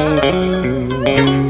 Thank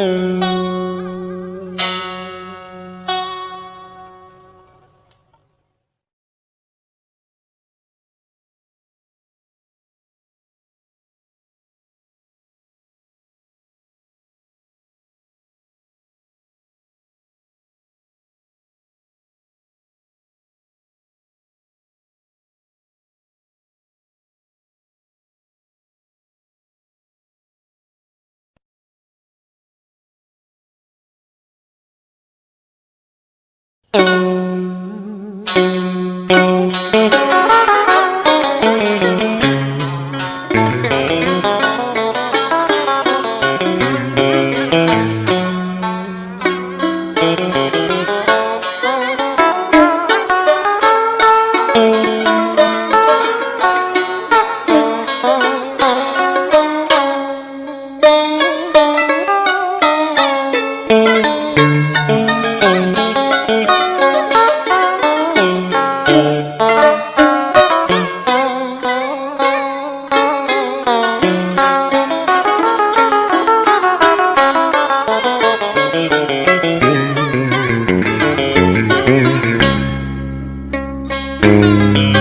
Mm-hmm. Música